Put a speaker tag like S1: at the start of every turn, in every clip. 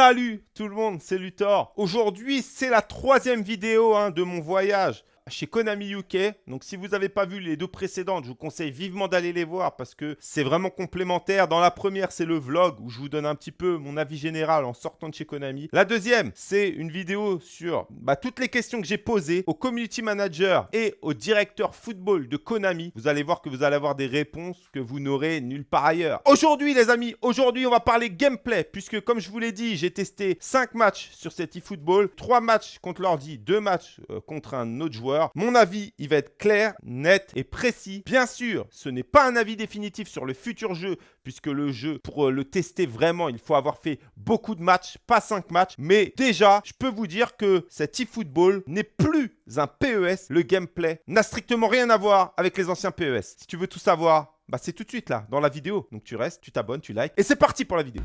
S1: Salut tout le monde, c'est Luthor. Aujourd'hui, c'est la troisième vidéo hein, de mon voyage chez Konami UK. Donc si vous n'avez pas vu les deux précédentes, je vous conseille vivement d'aller les voir parce que c'est vraiment complémentaire. Dans la première, c'est le vlog où je vous donne un petit peu mon avis général en sortant de chez Konami. La deuxième, c'est une vidéo sur bah, toutes les questions que j'ai posées au community manager et au directeur football de Konami. Vous allez voir que vous allez avoir des réponses que vous n'aurez nulle part ailleurs. Aujourd'hui les amis, aujourd'hui on va parler gameplay puisque comme je vous l'ai dit, j'ai testé 5 matchs sur cet eFootball, 3 matchs contre l'ordi, 2 matchs euh, contre un autre joueur. Mon avis, il va être clair, net et précis. Bien sûr, ce n'est pas un avis définitif sur le futur jeu, puisque le jeu, pour euh, le tester vraiment, il faut avoir fait beaucoup de matchs, pas 5 matchs. Mais déjà, je peux vous dire que cet eFootball n'est plus un PES. Le gameplay n'a strictement rien à voir avec les anciens PES. Si tu veux tout savoir, bah c'est tout de suite là, dans la vidéo. Donc tu restes, tu t'abonnes, tu likes. Et c'est parti pour la vidéo.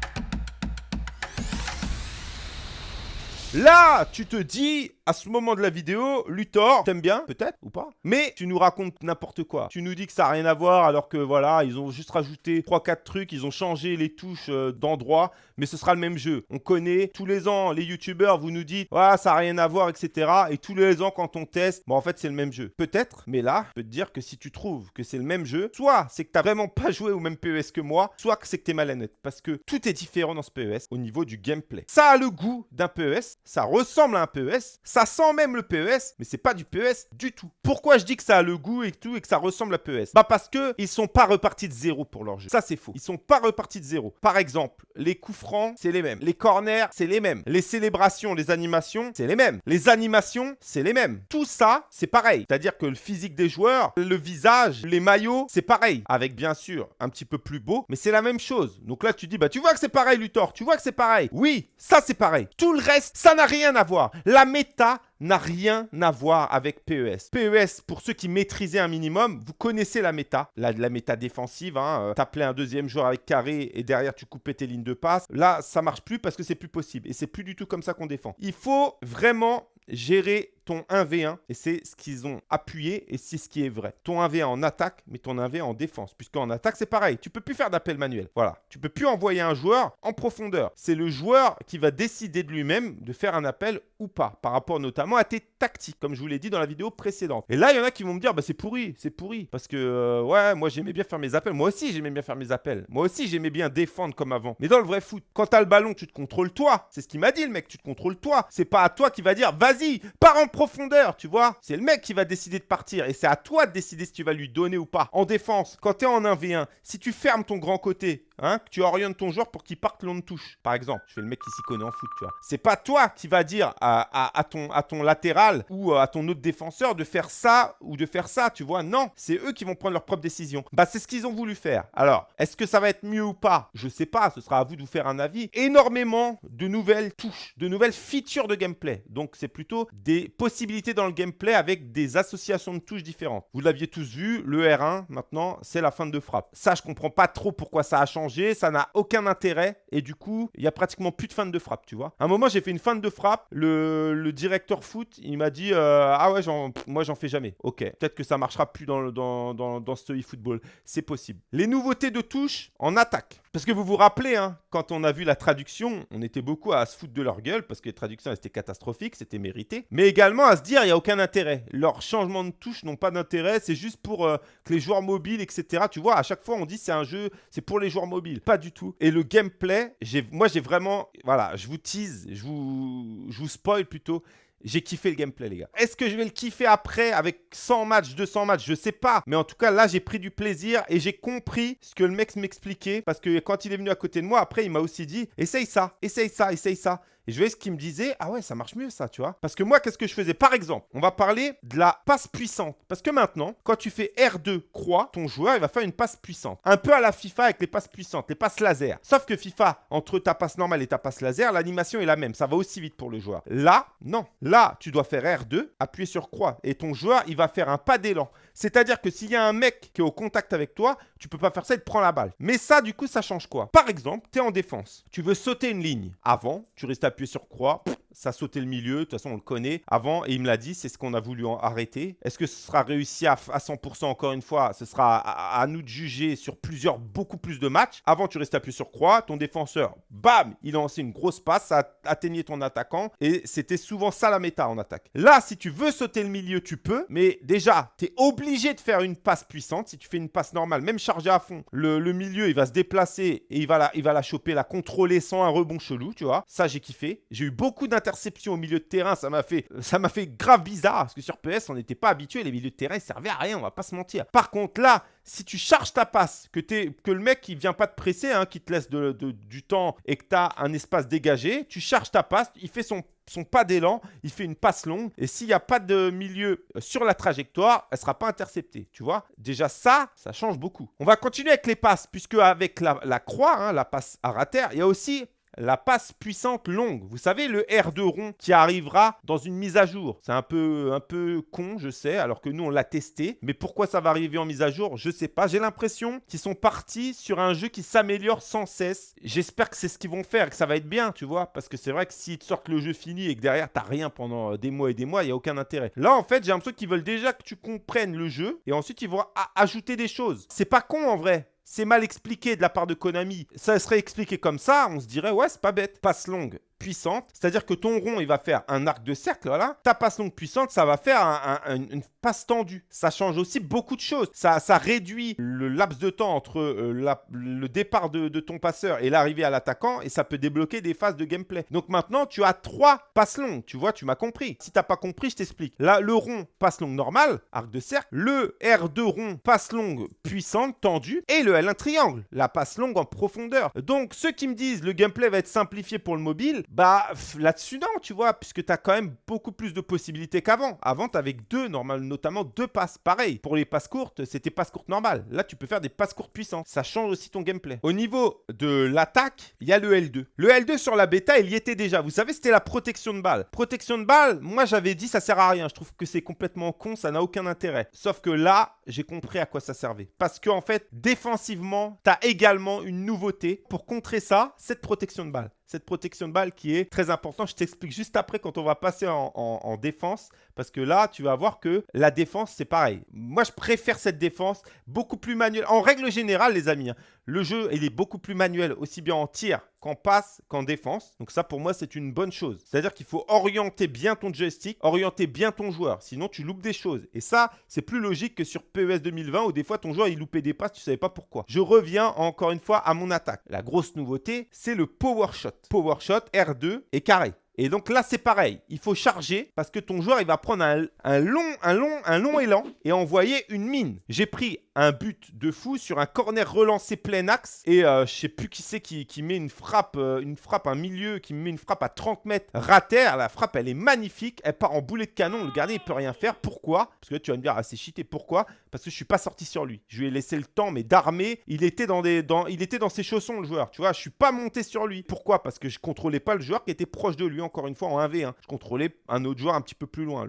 S1: Là, tu te dis, à ce moment de la vidéo, Luthor, t'aimes bien, peut-être, ou pas, mais tu nous racontes n'importe quoi. Tu nous dis que ça n'a rien à voir, alors que voilà, ils ont juste rajouté 3-4 trucs, ils ont changé les touches euh, d'endroit, mais ce sera le même jeu. On connaît, tous les ans, les youtubeurs, vous nous dites, ah, ça n'a rien à voir, etc. Et tous les ans, quand on teste, bon, en fait, c'est le même jeu. Peut-être, mais là, je peux te dire que si tu trouves que c'est le même jeu, soit c'est que tu n'as vraiment pas joué au même PES que moi, soit que c'est que tu es malhonnête, parce que tout est différent dans ce PES au niveau du gameplay. Ça a le goût d'un PES, ça ressemble à un PES, ça sent même le PES, mais c'est pas du PES du tout. Pourquoi je dis que ça a le goût et tout et que ça ressemble à PES Bah parce que ils sont pas repartis de zéro pour leur jeu. Ça c'est faux. Ils sont pas repartis de zéro. Par exemple, les coups francs, c'est les mêmes. Les corners, c'est les mêmes. Les célébrations, les animations, c'est les mêmes. Les animations, c'est les mêmes. Tout ça, c'est pareil. C'est-à-dire que le physique des joueurs, le visage, les maillots, c'est pareil. Avec bien sûr un petit peu plus beau, mais c'est la même chose. Donc là, tu dis, bah tu vois que c'est pareil, Luthor. Tu vois que c'est pareil. Oui, ça c'est pareil. Tout le reste, ça n'a rien à voir. La méta está n'a rien à voir avec PES. PES, pour ceux qui maîtrisaient un minimum, vous connaissez la méta, la, méta défensive. Hein, euh, T'appelais un deuxième joueur avec carré et derrière tu coupais tes lignes de passe. Là, ça marche plus parce que c'est plus possible. Et c'est plus du tout comme ça qu'on défend. Il faut vraiment gérer ton 1v1 et c'est ce qu'ils ont appuyé et c'est ce qui est vrai. Ton 1v1 en attaque, mais ton 1v1 en défense. Puisqu'en attaque, c'est pareil. Tu peux plus faire d'appel manuel. Voilà. Tu peux plus envoyer un joueur en profondeur. C'est le joueur qui va décider de lui-même de faire un appel ou pas. Par rapport notamment à tes tactiques, comme je vous l'ai dit dans la vidéo précédente. Et là, il y en a qui vont me dire, bah, c'est pourri, c'est pourri. Parce que, euh, ouais, moi, j'aimais bien faire mes appels. Moi aussi, j'aimais bien faire mes appels. Moi aussi, j'aimais bien défendre comme avant. Mais dans le vrai foot, quand t'as le ballon, tu te contrôles toi. C'est ce qu'il m'a dit, le mec. Tu te contrôles toi. C'est pas à toi qui va dire, vas-y, pars en profondeur, tu vois. C'est le mec qui va décider de partir et c'est à toi de décider si tu vas lui donner ou pas. En défense, quand tu es en 1v1, si tu fermes ton grand côté, hein, que tu orientes ton joueur pour qu'il parte long de touche, par exemple, je fais le mec qui s'y connaît en foot, tu vois. C'est pas toi qui va dire à, ton, à ton latéral ou à ton autre défenseur de faire ça ou de faire ça, tu vois. Non, c'est eux qui vont prendre leur propre décision. Bah, c'est ce qu'ils ont voulu faire. Alors, est-ce que ça va être mieux ou pas? Je sais pas, ce sera à vous de vous faire un avis. Énormément de nouvelles touches, de nouvelles features de gameplay. Donc, c'est plutôt des possibilités dans le gameplay avec des associations de touches différentes. Vous l'aviez tous vu, le R1, maintenant, c'est la fin de frappe. Ça, je comprends pas trop pourquoi ça a changé, ça n'a aucun intérêt, et du coup, il y a pratiquement plus de fin de frappe, tu vois. À un moment, j'ai fait une fin de frappe, le, directeur foot, il m'a dit euh, Ah ouais, moi, j'en fais jamais. Ok, peut-être que ça marchera plus dans, dans, dans, ce e-football. C'est possible. Les nouveautés de touches en attaque. Parce que vous vous rappelez, hein, quand on a vu la traduction, on était beaucoup à se foutre de leur gueule parce que les traductions étaient catastrophiques, c'était mérité. Mais également à se dire, il n'y a aucun intérêt. Leurs changements de touche n'ont pas d'intérêt, c'est juste pour euh, que les joueurs mobiles, etc. Tu vois, à chaque fois, on dit c'est un jeu, c'est pour les joueurs mobiles. Pas du tout. Et le gameplay, moi, j'ai vraiment, voilà, je vous tease, je vous, je vous spoil plutôt. J'ai kiffé le gameplay, les gars. Est-ce que je vais le kiffer après avec 100 matchs, 200 matchs? Je sais pas. Mais en tout cas, là, j'ai pris du plaisir et j'ai compris ce que le mec m'expliquait. Parce que quand il est venu à côté de moi, après, il m'a aussi dit Essaye ça, essaye ça, essaye ça. Et je voyais ce qu'il me disait, ah ouais, ça marche mieux ça, tu vois. Parce que moi, qu'est-ce que je faisais? Par exemple, on va parler de la passe puissante. Parce que maintenant, quand tu fais R2 croix, ton joueur, il va faire une passe puissante. Un peu à la FIFA avec les passes puissantes, les passes laser. Sauf que FIFA, entre ta passe normale et ta passe laser, l'animation est la même. Ça va aussi vite pour le joueur. Là, non. Là, tu dois faire R2, appuyer sur croix. Et ton joueur, il va faire un pas d'élan. C'est-à-dire que s'il y a un mec qui est au contact avec toi, tu peux pas faire ça, il te prend la balle. Mais ça, du coup, ça change quoi? Par exemple, tu es en défense. Tu veux sauter une ligne. Avant, tu restes appuyé sur croix, ça sautait le milieu. De toute façon, on le connaît avant et il me l'a dit, c'est ce qu'on a voulu arrêter. Est-ce que ce sera réussi à, 100% encore une fois Ce sera à, nous de juger sur plusieurs, beaucoup plus de matchs. Avant, tu restais appuyé sur croix, ton défenseur, bam, il a lancé une grosse passe, ça atteignait ton attaquant et c'était souvent ça la méta en attaque. Là, si tu veux sauter le milieu, tu peux, mais déjà, tu es obligé de faire une passe puissante. Si tu fais une passe normale, même chargée à fond, le, milieu, il va se déplacer et il va, la, il va la choper, la contrôler sans un rebond chelou, tu vois. Ça, j'ai kiffé. J'ai eu beaucoup d'interceptions au milieu de terrain, ça m'a fait, ça m'a fait grave bizarre parce que sur PS, on n'était pas habitué, les milieux de terrain, ils servaient à rien, on va pas se mentir. Par contre, là, si tu charges ta passe, que, es, que le mec il vient pas te presser, hein, qui te laisse du temps et que tu as un espace dégagé, tu charges ta passe, il fait son, pas d'élan, il fait une passe longue. Et s'il n'y a pas de milieu euh, sur la trajectoire, elle sera pas interceptée. Tu vois Déjà ça, ça change beaucoup. On va continuer avec les passes, puisque avec la, croix, hein, la passe à rater, il y a aussi la passe puissante longue. Vous savez, le R2 rond qui arrivera dans une mise à jour. C'est un peu, un peu con, je sais, alors que nous, on l'a testé. Mais pourquoi ça va arriver en mise à jour? Je sais pas. J'ai l'impression qu'ils sont partis sur un jeu qui s'améliore sans cesse. J'espère que c'est ce qu'ils vont faire et que ça va être bien, tu vois. Parce que c'est vrai que s'ils te sortent le jeu fini et que derrière, t'as rien pendant des mois et des mois, il n'y a aucun intérêt. Là, en fait, j'ai l'impression qu'ils veulent déjà que tu comprennes le jeu et ensuite, ils vont ajouter des choses. C'est pas con en vrai c'est mal expliqué de la part de Konami. Ça serait expliqué comme ça, on se dirait, ouais, c'est pas bête. Passe longue, puissante. C'est-à-dire que ton rond, il va faire un arc de cercle, voilà. Ta passe longue puissante, ça va faire une passe tendue. Ça change aussi beaucoup de choses. Ça, réduit le laps de temps entre euh, le départ de, ton passeur et l'arrivée à l'attaquant et ça peut débloquer des phases de gameplay. Donc maintenant, tu as trois passes longues. Tu vois, tu m'as compris. Si tu n'as pas compris, je t'explique. Là, le rond, passe longue normale, arc de cercle. Le R2 rond, passe longue puissante, tendue. Et le L1 triangle, la passe longue en profondeur. Donc, ceux qui me disent le gameplay va être simplifié pour le mobile, bah, là-dessus, non, tu vois, puisque tu as quand même beaucoup plus de possibilités qu'avant. Avant, tu avais deux, normalement, notamment deux passes. Pareil, pour les passes courtes, c'était passes courtes normales. Là, tu peux faire des passes courtes puissantes. Ça change aussi ton gameplay. Au niveau de l'attaque, il y a le L2. Le L2 sur la bêta, il y était déjà. Vous savez, c'était la protection de balle. Protection de balle, moi, j'avais dit, ça sert à rien. Je trouve que c'est complètement con, ça n'a aucun intérêt. Sauf que là, j'ai compris à quoi ça servait. Parce qu'en en fait, défensivement, tu as également une nouveauté pour contrer ça, cette protection de balle cette protection de balle qui est très importante. Je t'explique juste après quand on va passer en, défense. Parce que là, tu vas voir que la défense, c'est pareil. Moi, je préfère cette défense beaucoup plus manuelle. En règle générale, les amis, hein, le jeu, il est beaucoup plus manuel, aussi bien en tir qu'en passe, qu'en défense. Donc ça, pour moi, c'est une bonne chose. C'est-à-dire qu'il faut orienter bien ton joystick, orienter bien ton joueur. Sinon, tu loupes des choses. Et ça, c'est plus logique que sur PES 2020 où des fois, ton joueur, il loupait des passes, tu ne savais pas pourquoi. Je reviens encore une fois à mon attaque. La grosse nouveauté, c'est le power shot. Power shot R2 et carré. Et donc là, c'est pareil. Il faut charger parce que ton joueur, il va prendre un, long, un, long, un long élan et envoyer une mine. J'ai pris un but de fou sur un corner relancé plein axe. Et euh, je sais plus qui c'est qui, met une frappe, euh, une frappe, un milieu qui met une frappe à 30 mètres rater. La frappe, elle est magnifique. Elle part en boulet de canon. Le gardien, il peut rien faire. Pourquoi? Parce que tu vas me dire, ah, c'est. Pourquoi? Parce que je suis pas sorti sur lui. Je lui ai laissé le temps, mais d'armer. Il était dans dans, il était dans ses chaussons, le joueur. Tu vois, je suis pas monté sur lui. Pourquoi? Parce que je contrôlais pas le joueur qui était proche de lui. Encore une fois, en 1v1. Je contrôlais un autre joueur un petit peu plus loin.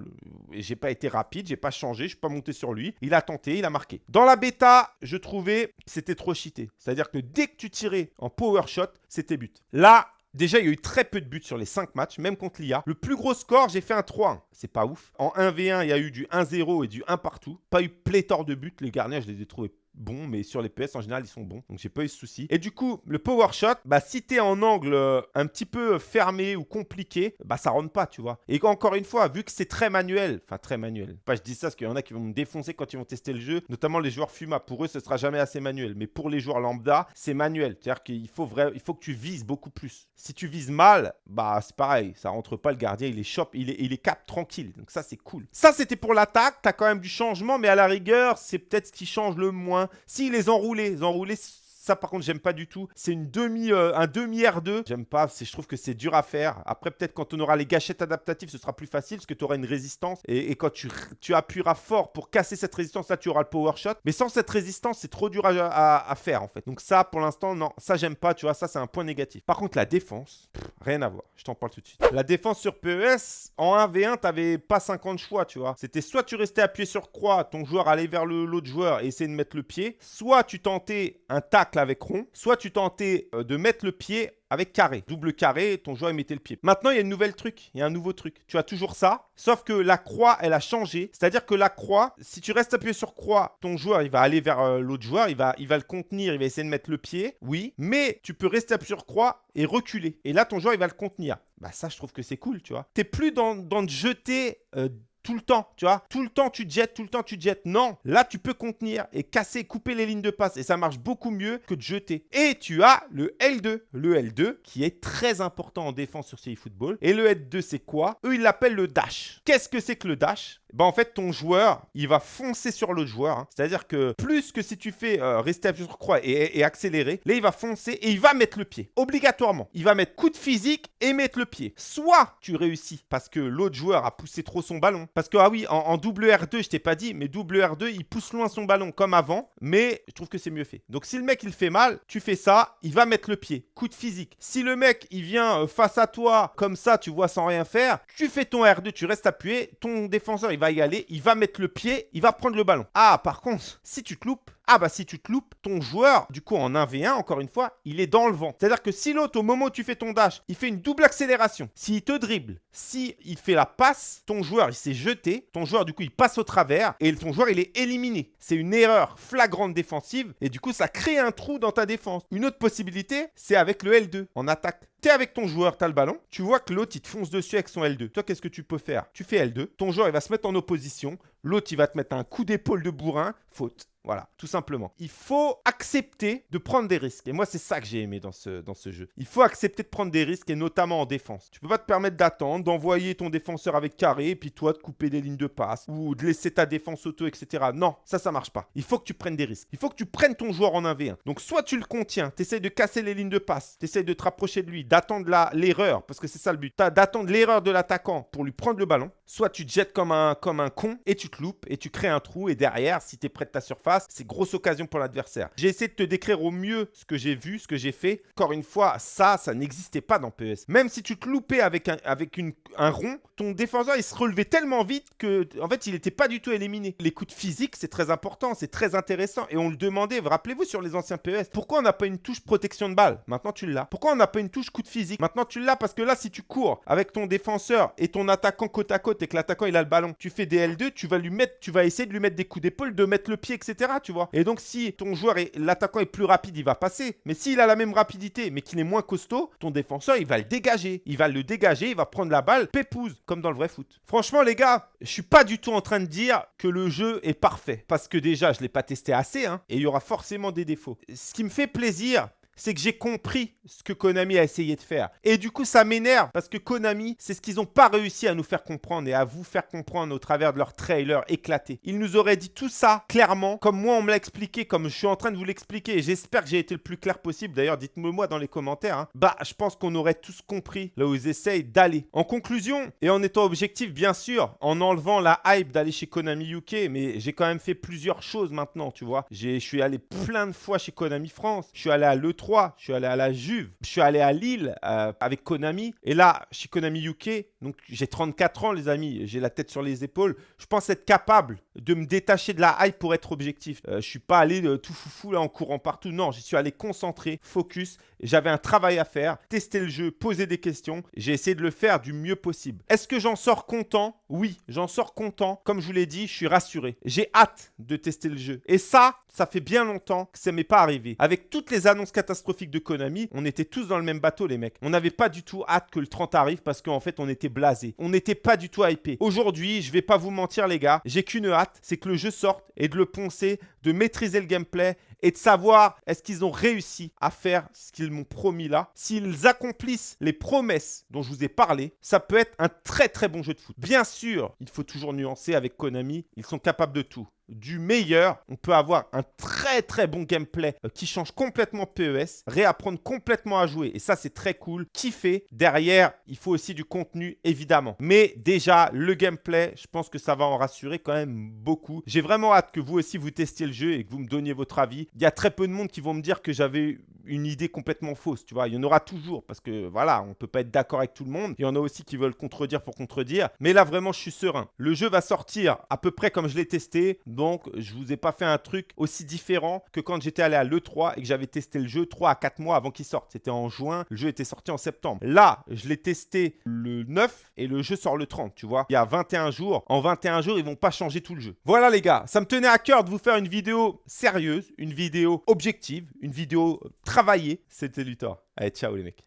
S1: Et j'ai pas été rapide. J'ai pas changé. Je suis pas monté sur lui. Il a tenté. Il a marqué. Dans la bêta, je trouvais c'était trop cheaté. C'est-à-dire que dès que tu tirais en power shot, c'était but. Là, Déjà, il y a eu très peu de buts sur les 5 matchs, même contre l'IA. Le plus gros score, j'ai fait un 3-1. C'est pas ouf. En 1v1, il y a eu du 1-0 et du 1 partout. Pas eu pléthore de buts. Les gardiens, je les ai trouvés bons, mais sur les PS en général ils sont bons, donc j'ai pas eu ce souci. Et du coup, le power shot, bah si t'es en angle euh, un petit peu fermé ou compliqué, bah ça rentre pas, tu vois. Et encore une fois, vu que c'est très manuel, enfin très manuel, pas je dis ça parce qu'il y en a qui vont me défoncer quand ils vont tester le jeu, notamment les joueurs FUMA, pour eux ce sera jamais assez manuel, mais pour les joueurs lambda, c'est manuel, c'est-à-dire qu'il faut, vrai, il faut que tu vises beaucoup plus. Si tu vises mal, bah c'est pareil, ça rentre pas, le gardien il est shop, il est, il est cap tranquille, donc ça c'est cool. Ça c'était pour l'attaque, t'as quand même du changement, mais à la rigueur, c'est peut-être ce qui change le moins si les enroulés, les enroulés ça, par contre, j'aime pas du tout. C'est une demi, euh, un demi R2. J'aime pas. Je trouve que c'est dur à faire. Après, peut-être quand on aura les gâchettes adaptatives, ce sera plus facile parce que tu auras une résistance. Et, quand tu, appuieras fort pour casser cette résistance, là, tu auras le power shot. Mais sans cette résistance, c'est trop dur à, faire en fait. Donc ça, pour l'instant, non. Ça, j'aime pas. Tu vois, ça, c'est un point négatif. Par contre, la défense, rien à voir. Je t'en parle tout de suite. La défense sur PES, en 1v1, t'avais pas 50 choix, tu vois. C'était soit tu restais appuyé sur croix, ton joueur allait vers l'autre joueur et essayait de mettre le pied, soit tu tentais un tac avec rond, soit tu tentais euh, de mettre le pied avec carré. Double carré, ton joueur mettait le pied. Maintenant, il y a une nouvelle truc, il y a un nouveau truc. Tu as toujours ça, sauf que la croix, elle a changé. C'est-à-dire que la croix, si tu restes appuyé sur croix, ton joueur, il va aller vers euh, l'autre joueur, il va, il le contenir, il va essayer de mettre le pied, oui. Mais tu peux rester appuyé sur croix et reculer. Et là, ton joueur, il va le contenir. Bah ça, je trouve que c'est cool, tu vois. T'es plus dans, dans de jeter... Euh, tout le temps, tu vois. Tout le temps, tu te jettes, tout le temps, tu te jettes. Non, là, tu peux contenir et casser, couper les lignes de passe. Et ça marche beaucoup mieux que de jeter. Et tu as le L2. Le L2, qui est très important en défense sur ces football. Et le L2, c'est quoi? Eux, ils l'appellent le dash. Qu'est-ce que c'est que le dash? Bah en fait ton joueur il va foncer sur l'autre joueur. Hein. C'est-à-dire que plus que si tu fais euh, rester appuyé sur croix et, accélérer, là il va foncer et il va mettre le pied. Obligatoirement. Il va mettre coup de physique et mettre le pied. Soit tu réussis parce que l'autre joueur a poussé trop son ballon. Parce que ah oui, en, double R2 je t'ai pas dit, mais double R2 il pousse loin son ballon comme avant. Mais je trouve que c'est mieux fait. Donc si le mec il fait mal, tu fais ça, il va mettre le pied. Coup de physique. Si le mec il vient euh, face à toi comme ça, tu vois sans rien faire, tu fais ton R2, tu restes appuyé, ton défenseur il va y aller, il va mettre le pied, il va prendre le ballon. Ah, par contre, si tu te loupes, ah bah si tu te loupes, ton joueur, du coup en 1v1, encore une fois, il est dans le vent. C'est-à-dire que si l'autre, au moment où tu fais ton dash, il fait une double accélération, s'il te dribble, si il fait la passe, ton joueur, il s'est jeté, ton joueur, du coup, il passe au travers et ton joueur, il est éliminé. C'est une erreur flagrante défensive et du coup, ça crée un trou dans ta défense. Une autre possibilité, c'est avec le L2 en attaque. T'es avec ton joueur, t'as le ballon, tu vois que l'autre, il te fonce dessus avec son L2. Toi, qu'est-ce que tu peux faire? Tu fais L2, ton joueur, il va se mettre en opposition, l'autre, il va te mettre un coup d'épaule de bourrin, faute. Voilà, tout simplement. Il faut accepter de prendre des risques. Et moi, c'est ça que j'ai aimé dans ce, jeu. Il faut accepter de prendre des risques, et notamment en défense. Tu peux pas te permettre d'attendre, d'envoyer ton défenseur avec carré, et puis toi, de couper des lignes de passe, ou de laisser ta défense auto, etc. Non, ça, ça marche pas. Il faut que tu prennes des risques. Il faut que tu prennes ton joueur en 1v1. Donc, soit tu le contiens, tu essaies de casser les lignes de passe, tu essaies de te rapprocher de lui, d'attendre l'erreur, parce que c'est ça le but. D'attendre l'erreur de l'attaquant pour lui prendre le ballon. Soit tu te jettes comme un, comme un con, et tu te loupes, et tu crées un trou, et derrière, si tu es près de ta surface, c'est grosse occasion pour l'adversaire. J'ai essayé de te décrire au mieux ce que j'ai vu, ce que j'ai fait. Encore une fois, ça, ça n'existait pas dans PS. Même si tu te loupais avec un, avec une, un rond, ton défenseur, il se relevait tellement vite que, en fait, il n'était pas du tout éliminé. Les coups de physique, c'est très important, c'est très intéressant. Et on le demandait, rappelez-vous sur les anciens PS, pourquoi on n'a pas une touche protection de balle? Maintenant, tu l'as. Pourquoi on n'a pas une touche coup de physique? Maintenant, tu l'as parce que là, si tu cours avec ton défenseur et ton attaquant côte à côte et que l'attaquant, il a le ballon, tu fais des L2, tu vas lui mettre, tu vas essayer de lui mettre des coups d'épaule, de mettre le pied, etc. Tu vois Et donc, si ton joueur et l'attaquant est plus rapide, il va passer. Mais s'il a la même rapidité, mais qu'il est moins costaud, ton défenseur, il va le dégager. Il va le dégager, il va prendre la balle, pépouze, comme dans le vrai foot. Franchement, les gars, je suis pas du tout en train de dire que le jeu est parfait. Parce que déjà, je l'ai pas testé assez, hein, et il y aura forcément des défauts. Ce qui me fait plaisir, c'est que j'ai compris ce que Konami a essayé de faire. Et du coup, ça m'énerve parce que Konami, c'est ce qu'ils n'ont pas réussi à nous faire comprendre et à vous faire comprendre au travers de leur trailer éclaté. Ils nous auraient dit tout ça clairement, comme moi on me l'a expliqué, comme je suis en train de vous l'expliquer. J'espère que j'ai été le plus clair possible. D'ailleurs, dites-moi moi dans les commentaires. Hein. Bah, je pense qu'on aurait tous compris là où ils essayent d'aller. En conclusion, et en étant objectif, bien sûr, en enlevant la hype d'aller chez Konami UK, mais j'ai quand même fait plusieurs choses maintenant, tu vois. Je suis allé plein de fois chez Konami France. Je suis allé à l'E3 je suis allé à la Juve, je suis allé à Lille euh, avec Konami. Et là, chez Konami UK, donc j'ai 34 ans, les amis, j'ai la tête sur les épaules. Je pense être capable de me détacher de la hype pour être objectif. Je euh, je suis pas allé de tout foufou là en courant partout. Non, j'y suis allé concentré, focus. J'avais un travail à faire, tester le jeu, poser des questions. J'ai essayé de le faire du mieux possible. Est-ce que j'en sors content? Oui, j'en sors content. Comme je vous l'ai dit, je suis rassuré. J'ai hâte de tester le jeu. Et ça, ça fait bien longtemps que ça m'est pas arrivé. Avec toutes les annonces catastrophiques de Konami, on était tous dans le même bateau, les mecs. On n'avait pas du tout hâte que le 30 arrive parce qu'en fait, on était blasé. On n'était pas du tout hypé. Aujourd'hui, je vais pas vous mentir, les gars, j'ai qu'une hâte, c'est que le jeu sorte et de le poncer, de maîtriser le gameplay et de savoir est-ce qu'ils ont réussi à faire ce qu'ils m'ont promis là. S'ils accomplissent les promesses dont je vous ai parlé, ça peut être un très très bon jeu de foot. Bien sûr, il faut toujours nuancer avec Konami, ils sont capables de tout du meilleur, on peut avoir un très très bon gameplay euh, qui change complètement PES, réapprendre complètement à jouer et ça c'est très cool, kiffer. Derrière, il faut aussi du contenu évidemment. Mais déjà, le gameplay, je pense que ça va en rassurer quand même beaucoup. J'ai vraiment hâte que vous aussi vous testiez le jeu et que vous me donniez votre avis. Il y a très peu de monde qui vont me dire que j'avais une idée complètement fausse, tu vois. Il y en aura toujours parce que voilà, on peut pas être d'accord avec tout le monde. Il y en a aussi qui veulent contredire pour contredire. Mais là, vraiment, je suis serein. Le jeu va sortir à peu près comme je l'ai testé. Donc, je vous ai pas fait un truc aussi différent que quand j'étais allé à l'E3 et que j'avais testé le jeu 3 à 4 mois avant qu'il sorte. C'était en juin. Le jeu était sorti en septembre. Là, je l'ai testé le 9 et le jeu sort le 30, tu vois. Il y a 21 jours. En 21 jours, ils vont pas changer tout le jeu. Voilà les gars, ça me tenait à cœur de vous faire une vidéo sérieuse, une vidéo objective, une vidéo travaillée. C'était Luthor. Allez, ciao les mecs.